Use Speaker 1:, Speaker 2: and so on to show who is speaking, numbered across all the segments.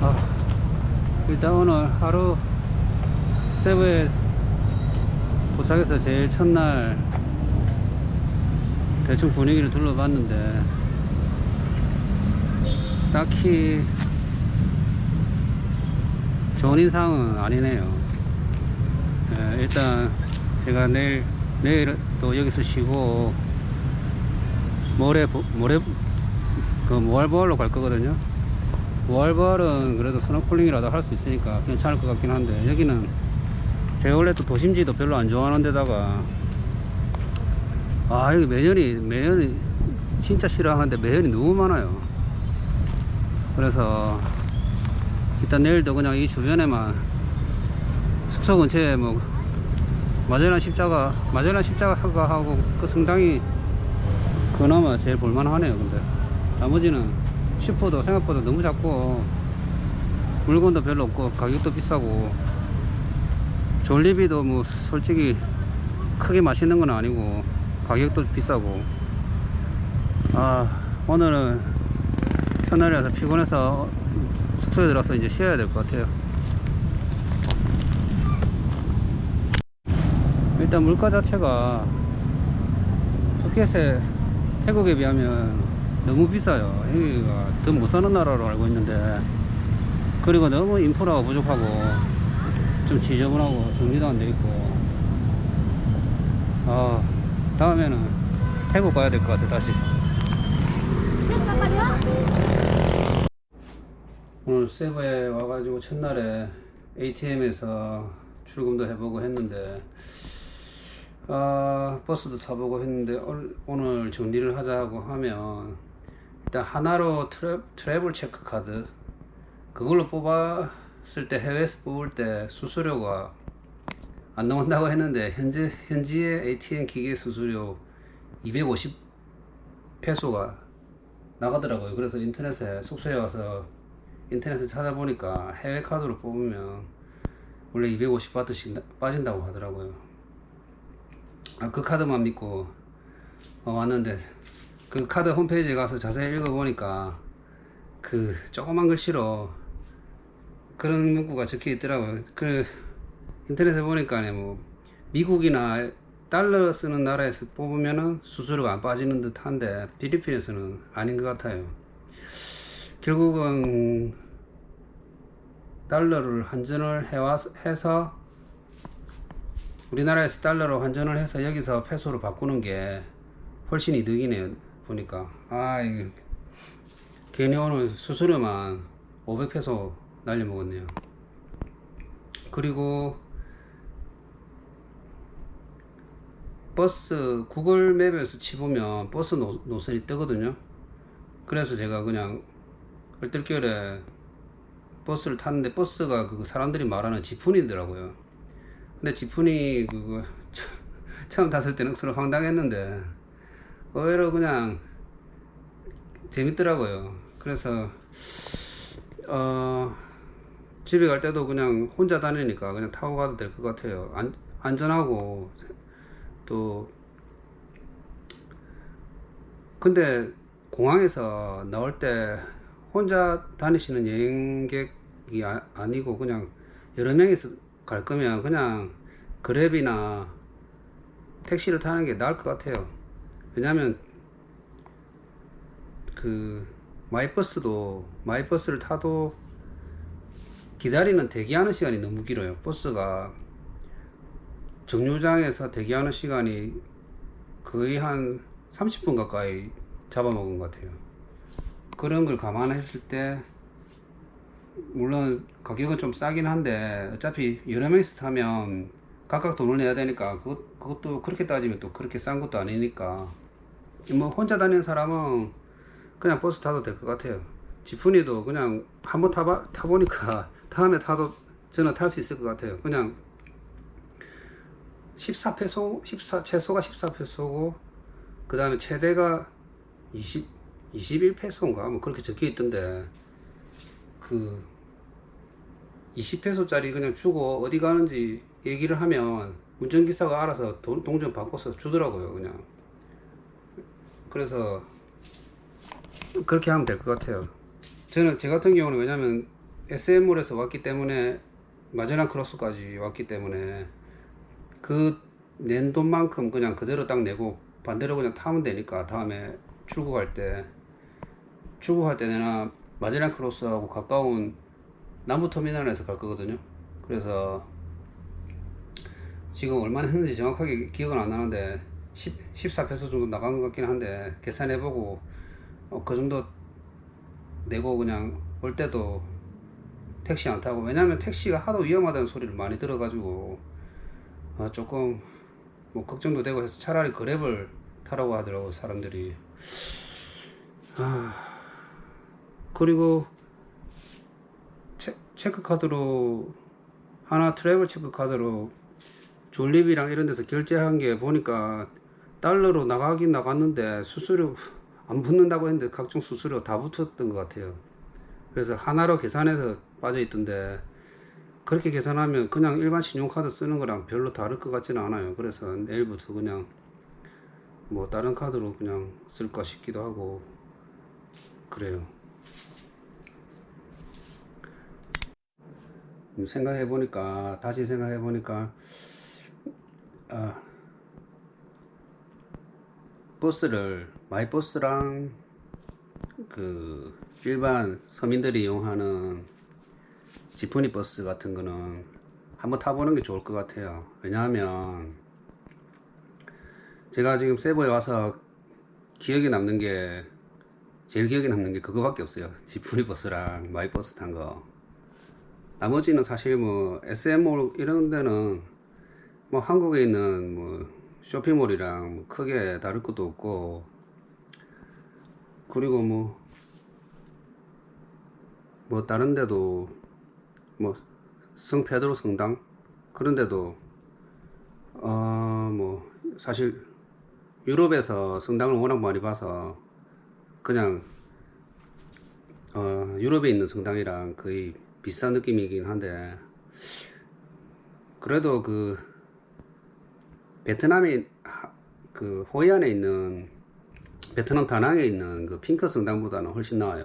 Speaker 1: 아, 일단 오늘 하루 세부에 도착해서 제일 첫날 대충 분위기를 둘러봤는데 딱히 좋은 인상은 아니네요. 예, 일단 제가 내일 내일 또 여기서 쉬고 모레 보- 모레 그 모알보알로 갈 거거든요. 모알보알은 그래도 스노클링이라도 할 수 있으니까 괜찮을 것 같긴 한데 여기는 제가 원래 또 도심지도 별로 안 좋아하는 데다가 아 여기 매연이 매연이 진짜 싫어하는데 매연이 너무 많아요. 그래서 일단 내일도 그냥 이 주변에만 숙소 근처에 뭐 마젤란 십자가 마젤란 십자가가 하고 그 성당이 그나마 제일 볼만하네요 근데 나머지는 슈퍼도 생각보다 너무 작고 물건도 별로 없고 가격도 비싸고 졸리비도 뭐 솔직히 크게 맛있는 건 아니고 가격도 비싸고. 아 오늘은 첫날이라서 피곤해서 숙소에 들어서 이제 쉬어야 될 것 같아요. 일단 물가 자체가 푸켓에 태국에 비하면 너무 비싸요. 여기가 더 못 사는 나라로 알고 있는데. 그리고 너무 인프라가 부족하고 좀 지저분하고 정리도 안 돼 있고. 아 다음에는 태국 가야 될 것 같아 다시. 오늘 세부에 와가지고 첫날에 ATM에서 출금도 해보고 했는데 아, 버스도 타보고 했는데 올- 오늘 정리를 하자고 하면 일단 하나로 트래, 트래블 체크 카드 그걸로 뽑았을 때 해외에서 뽑을 때 수수료가 안 나온다고 했는데 현재 현지의 ATM 기계 수수료 250 페소가 나가더라고요. 그래서 인터넷에 숙소에 와서 인터넷에 찾아보니까 해외 카드로 뽑으면 원래 250 바트씩 나- 빠진다고 하더라고요. 아, 그 카드만 믿고 어, 왔는데 그 카드 홈페이지에 가서 자세히 읽어보니까 그 조그만 글씨로 그런 문구가 적혀 있더라고요. 그 인터넷에 보니까 뭐 미국이나 달러 쓰는 나라에서 뽑으면은 수수료가 안 빠지는 듯 한데 필리핀에서는 아닌 것 같아요. 결국은 달러를 환전을 해서 우리나라에서 달러로 환전을 해서 여기서 페소로 바꾸는 게 훨씬 이득이네요. 보니까 아 이거 괜히 오늘 수수료만 500페소 날려먹었네요. 그리고 버스 Google Map에서 쳐보면 버스 노, 노선이 뜨거든요. 그래서 제가 그냥 얼떨결에 버스를 탔는데 버스가 그 사람들이 말하는 지푼이더라고요. 근데 지푼이 그거 처음 탔을 때는 서로 황당했는데 의외로 그냥 재밌더라고요. 그래서 어 집에 갈 때도 그냥 혼자 다니니까 그냥 타고 가도 될 것 같아요. 안, 안전하고 또 근데 공항에서 나올 때 혼자 다니시는 여행객이 아, 아니고 그냥 여러 명이서 갈 거면 그냥 그랩이나 택시를 타는 게 나을 것 같아요. 왜냐면 그 마이버스도 마이버스를 타도 기다리는 대기하는 시간이 너무 길어요. 버스가 정류장에서 대기하는 시간이 거의 한 30분 가까이 잡아먹은 것 같아요. 그런 걸 감안했을 때 물론 가격은 좀 싸긴 한데 어차피 여러 명이서 타면 각각 돈을 내야 되니까 그것, 그것도 그렇게 따지면 또 그렇게 싼 것도 아니니까 뭐 혼자 다니는 사람은 그냥 버스 타도 될 것 같아요. 지푼이도 그냥 한번 타봐, 타보니까 다음에 타도 저는 탈 수 있을 것 같아요. 그냥 14페소, 14, 최소가 14페소고, 그 다음에 최대가 20, 21페소인가? 뭐 그렇게 적혀 있던데, 그, 20페소짜리 그냥 주고 어디 가는지 얘기를 하면 운전기사가 알아서 돈, 동전 바꿔서 주더라고요, 그냥. 그래서, 그렇게 하면 될 것 같아요. 저는, 제 같은 경우는 왜냐면 SM몰에서 왔기 때문에 마젤란 크로스까지 왔기 때문에 그 낸 돈만큼 그냥 그대로 딱 내고 반대로 그냥 타면 되니까 다음에 출국할 때 출국할 때 내가 마젤란 크로스하고 가까운 남부터미널에서 갈 거거든요 그래서 지금 얼마나 했는지 정확하게 기억은 안 나는데 10, 14페소 정도 나간 것 같긴 한데 계산해보고 어, 그 정도 내고 그냥 올 때도 택시 안 타고 왜냐면 택시가 하도 위험하다는 소리를 많이 들어가지고 아, 조금 뭐 걱정도 되고 해서 차라리 그랩을 타라고 하더라고 사람들이. 아 그리고 체, 체크카드로 하나 트래블 체크카드로 졸립이랑 이런 데서 결제한 게 보니까 달러로 나가긴 나갔는데 수수료 안 붙는다고 했는데 각종 수수료 다 붙었던 것 같아요. 그래서 하나로 계산해서 빠져 있던데 그렇게 계산하면 그냥 일반 신용카드 쓰는 거랑 별로 다를 것 같지는 않아요. 그래서 내일부터 그냥 뭐 다른 카드로 그냥 쓸까 싶기도 하고 그래요. 생각해 보니까 다시 생각해 보니까 아 버스를 마이버스랑 그 일반 서민들이 이용하는 지프니 버스 같은 거는 한번 타보는 게 좋을 것 같아요. 왜냐하면 제가 지금 세부에 와서 기억에 남는 게 제일 기억에 남는 게 그거밖에 없어요. 지프니 버스랑 마이버스 탄 거. 나머지는 사실 뭐 SM몰 이런 데는 뭐 한국에 있는 뭐 쇼핑몰이랑 뭐 크게 다를 것도 없고. 그리고 뭐뭐 다른 데도 뭐 성페드로 성당 그런 데도 어 뭐 사실 유럽에서 성당을 워낙 많이 봐서 그냥 어 유럽에 있는 성당이랑 거의 비슷한 느낌이긴 한데. 그래도 그 베트남에 하- 그 호이안에 있는 베트남 다낭에 있는 그 핑크 성당보다는 훨씬 나아요.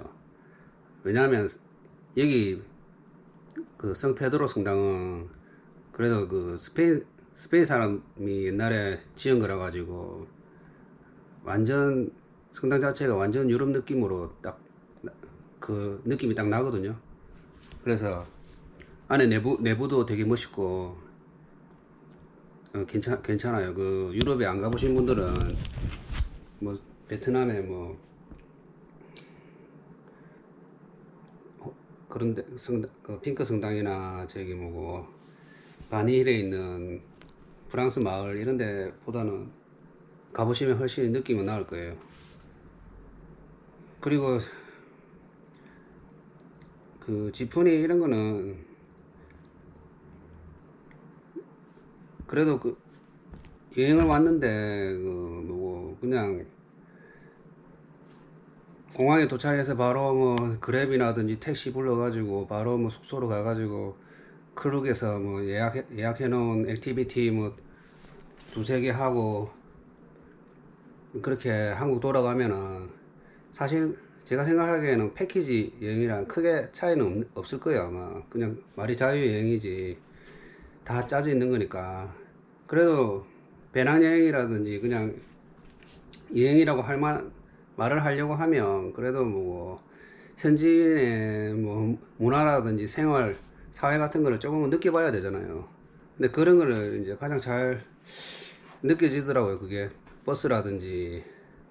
Speaker 1: 왜냐하면 여기 그 성페드로 성당은 그래도 그 스페인 스페인 사람이 옛날에 지은 거라 가지고 완전 성당 자체가 완전 유럽 느낌으로 딱 그 느낌이 딱 나거든요. 그래서 안에 내부 내부도 되게 멋있고 어, 괜찮 괜찮아요. 그 유럽에 안 가보신 분들은 뭐 베트남에 뭐 어, 그런데 성당 그 핑크 성당이나 저기 뭐고 바니힐에 있는 프랑스 마을 이런 데 보다는 가보시면 훨씬 느낌은 나을 거예요. 그리고 그 지프니 이런 거는 그래도 그 여행을 왔는데 그 뭐고 그냥 공항에 도착해서 바로 뭐 그랩이라든지 택시 불러가지고 바로 뭐 숙소로 가가지고 Klook에서 뭐 예약 예약해 놓은 activity 뭐 두세 개 하고 그렇게 한국 돌아가면은 사실 제가 생각하기에는 패키지 여행이랑 크게 차이는 없, 없을 거예요. 아마 그냥 말이 자유 여행이지 다 짜져 있는 거니까. 그래도 배낭여행이라든지 그냥 여행이라고 할 만, 말을 하려고 하면 그래도 뭐 현지인의 뭐 문화라든지 생활 사회 같은 거를 조금은 느껴봐야 되잖아요. 근데 그런 거를 이제 가장 잘 느껴지더라고요. 그게 버스라든지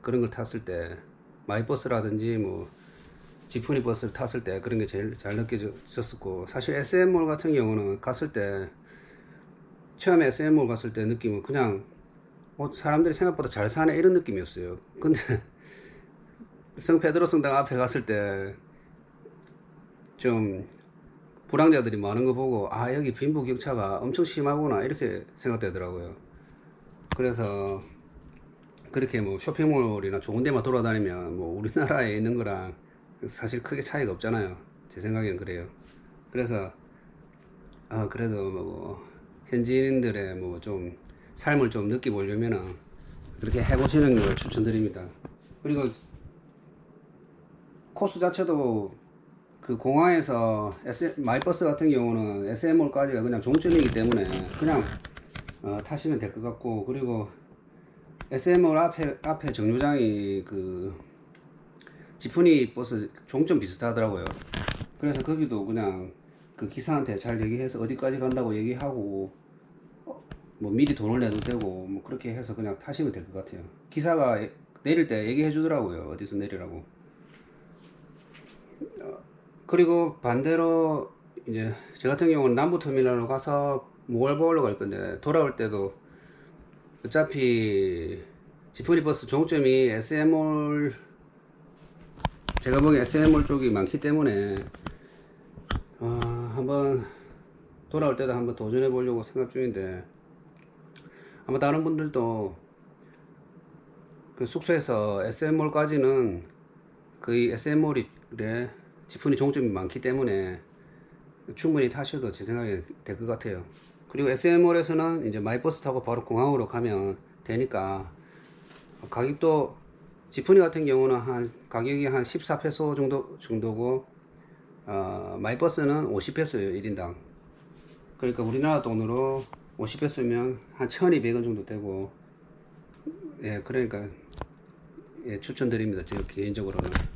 Speaker 1: 그런 걸 탔을 때 마이버스라든지 뭐 지프니 버스를 탔을 때 그런 게 제일 잘 느껴졌었고 사실 SM몰 같은 경우는 갔을 때 처음에 SM몰 갔을 때 느낌은 그냥 어, 사람들이 생각보다 잘 사네 이런 느낌이었어요 근데 성페드로 성당 앞에 갔을 때 좀 불황자들이 많은 거 보고 아 여기 빈부격차가 엄청 심하구나 이렇게 생각되더라고요 그래서 그렇게 뭐 쇼핑몰이나 좋은 데만 돌아다니면 뭐 우리나라에 있는 거랑 사실 크게 차이가 없잖아요. 제 생각에는 그래요. 그래서 아 그래도 뭐 현지인들의 뭐 좀 삶을 좀 느껴보려면은 그렇게 해보시는 걸 추천드립니다. 그리고 코스 자체도 그 공항에서 마이버스 같은 경우는 SM몰까지가 그냥 종점이기 때문에 그냥 어, 타시면 될 것 같고 그리고 SM몰 앞에 앞에 정류장이 그 지프니 버스 종점 비슷하더라고요. 그래서 거기도 그냥 그 기사한테 잘 얘기해서 어디까지 간다고 얘기하고 어, 뭐 미리 돈을 내도 되고 뭐 그렇게 해서 그냥 타시면 될 것 같아요. 기사가 내릴 때 얘기해 주더라고요. 어디서 내리라고. 어, 그리고 반대로 이제 저 같은 경우는 남부 터미널로 가서 모걸보로 갈 건데 돌아올 때도 어차피 지프니 버스 종점이 SM몰 제가 보기엔 SM몰 쪽이 많기 때문에 아, 한번 돌아올 때도 한번 도전해 보려고 생각 중인데 아마 다른 분들도 그 숙소에서 SM몰까지는 거의 SM몰이 지푼이 종점이 많기 때문에 충분히 타셔도 제 생각에 될것 같아요. 그리고 SM몰에서는 이제 마이버스 타고 바로 공항으로 가면 되니까 가격도 지프니 같은 경우는 한 가격이 한 14페소 정도 정도고 어, 마이버스는 50페소예요 1인당. 그러니까 우리나라 돈으로 50페소면 한 1,200원 정도 되고 예 그러니까 예 추천드립니다 제 개인적으로는.